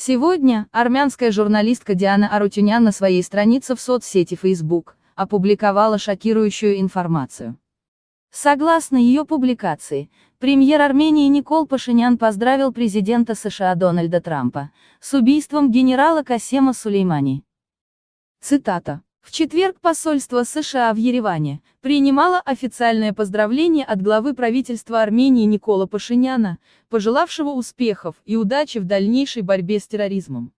Сегодня, армянская журналистка Диана Арутюнян на своей странице в соцсети Facebook опубликовала шокирующую информацию. Согласно ее публикации, премьер Армении Никол Пашинян поздравил президента США Дональда Трампа с убийством генерала Касема Сулеймани. Цитата. В четверг посольство США в Ереване принимало официальное поздравление от главы правительства Армении Никола Пашиняна, пожелавшего успехов и удачи в дальнейшей борьбе с терроризмом.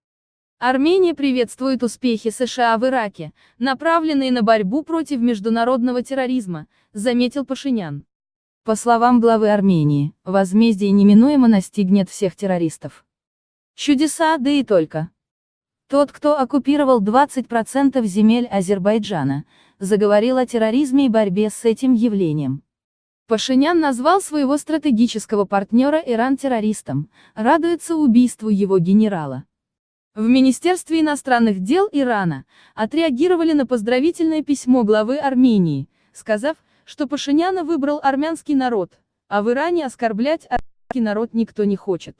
Армения приветствует успехи США в Ираке, направленные на борьбу против международного терроризма, заметил Пашинян. По словам главы Армении, возмездие неминуемо настигнет всех террористов. Чудеса, да и только. Тот, кто оккупировал 20% земель Азербайджана, заговорил о терроризме и борьбе с этим явлением. Пашинян назвал своего стратегического партнера Иран террористом, радуется убийству его генерала. В Министерстве иностранных дел Ирана отреагировали на поздравительное письмо главы Армении, сказав, что Пашиняна выбрал армянский народ, а в Иране оскорблять армянский народ никто не хочет.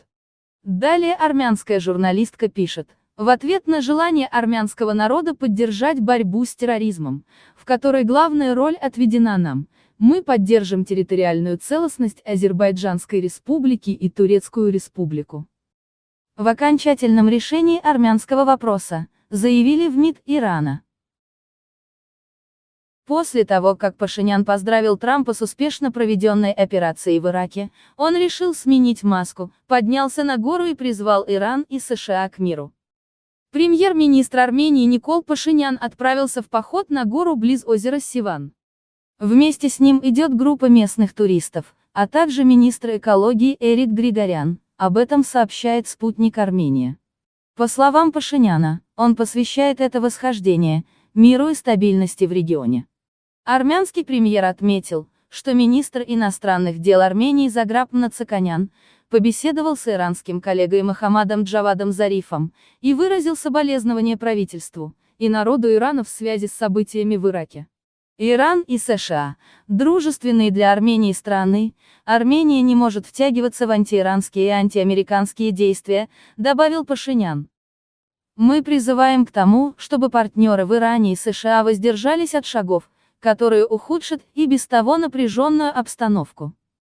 Далее армянская журналистка пишет, в ответ на желание армянского народа поддержать борьбу с терроризмом, в которой главная роль отведена нам, мы поддержим территориальную целостность Азербайджанской республики и Турецкую республику. В окончательном решении армянского вопроса, заявили в МИД Ирана. После того, как Пашинян поздравил Трампа с успешно проведенной операцией в Ираке, он решил сменить маску, поднялся на гору и призвал Иран и США к миру. Премьер-министр Армении Никол Пашинян отправился в поход на гору близ озера Сиван. Вместе с ним идет группа местных туристов, а также министр экологии Эрик Григорян, об этом сообщает спутник Армения. По словам Пашиняна, он посвящает это восхождение, миру и стабильности в регионе. Армянский премьер отметил, что министр иностранных дел Армении Заграб Нацаканян, побеседовал с иранским коллегой Мохаммадом Джавадом Зарифом, и выразил соболезнование правительству и народу Ирана в связи с событиями в Ираке. Иран и США – дружественные для Армении страны, Армения не может втягиваться в антииранские и антиамериканские действия, добавил Пашинян. Мы призываем к тому, чтобы партнеры в Иране и США воздержались от шагов, которые ухудшат и без того напряженную обстановку.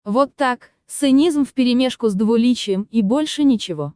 Вот так, Цинизм вперемешку с двуличием, и больше ничего.